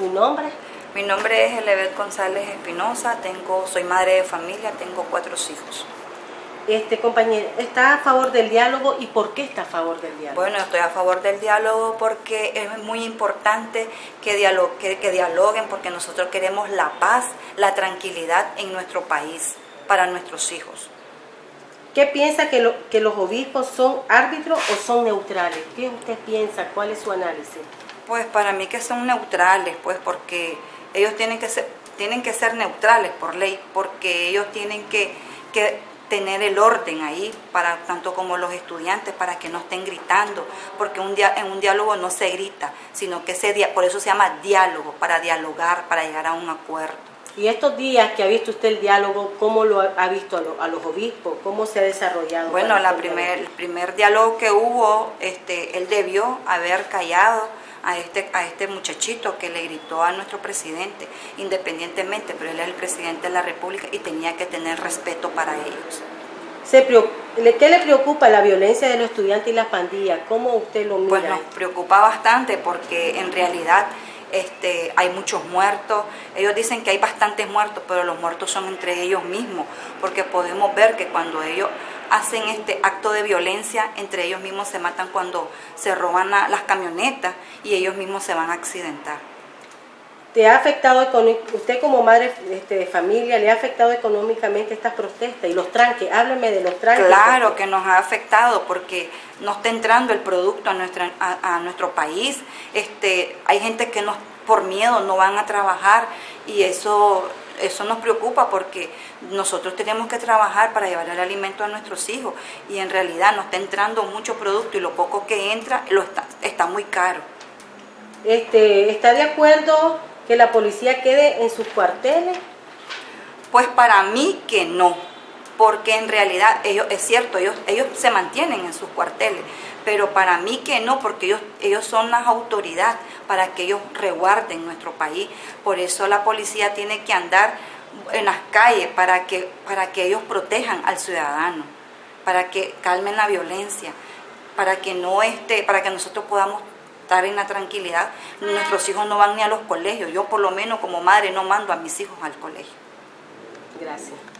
¿Tu nombre? Mi nombre es Elebet González Espinosa, tengo, soy madre de familia, tengo cuatro hijos. Este compañero, ¿está a favor del diálogo y por qué está a favor del diálogo? Bueno, estoy a favor del diálogo porque es muy importante que, que, dialoguen porque nosotros queremos la paz, la tranquilidad en nuestro país para nuestros hijos. ¿Qué piensa que, que los obispos son árbitros o son neutrales? ¿Qué usted piensa? ¿Cuál es su análisis? Pues para mí que son neutrales, pues porque ellos tienen que ser, tienen que ser neutrales por ley, porque ellos tienen que, que tener el orden ahí, para tanto como los estudiantes, para que no estén gritando, porque un en un diálogo no se grita, sino que se, por eso se llama diálogo, para dialogar, para llegar a un acuerdo. Y estos días que ha visto usted el diálogo, ¿cómo lo ha visto a, los obispos? ¿Cómo se ha desarrollado? Bueno, la primer, el primer diálogo que hubo, este, él debió haber callado, a este, a este muchachito que le gritó a nuestro presidente, independientemente, pero él es el presidente de la República y tenía que tener respeto para ellos. Se ¿Qué le preocupa la violencia de los estudiantes y las pandillas? ¿Cómo usted lo mira? Pues nos preocupa bastante porque en realidad este, hay muchos muertos. Ellos dicen que hay bastantes muertos, pero los muertos son entre ellos mismos, porque podemos ver que cuando ellos hacen este acto de violencia, entre ellos mismos se matan cuando se roban las camionetas y ellos mismos se van a accidentar. ¿Te ha afectado, usted como madre este, de familia, le ha afectado económicamente estas protestas y los tranques? Hábleme de los tranques. Claro que nos ha afectado porque no está entrando el producto a, nuestra, a, nuestro país. Este, hay gente que nos, por miedo no van a trabajar y eso eso nos preocupa porque nosotros tenemos que trabajar para llevar el alimento a nuestros hijos y en realidad nos está entrando mucho producto y lo poco que entra lo está, está muy caro. Este, ¿Está de acuerdo que la policía quede en sus cuarteles? Pues para mí que no, porque en realidad ellos, es cierto, ellos, ellos se mantienen en sus cuarteles, pero para mí que no, porque ellos, ellos son las autoridades para que ellos reguarden nuestro país. Por eso la policía tiene que andar en las calles para que, para que ellos protejan al ciudadano, para que calmen la violencia, para que no esté, para que nosotros podamos estar en la tranquilidad. Nuestros hijos no van ni a los colegios. Yo por lo menos como madre no mando a mis hijos al colegio. Gracias.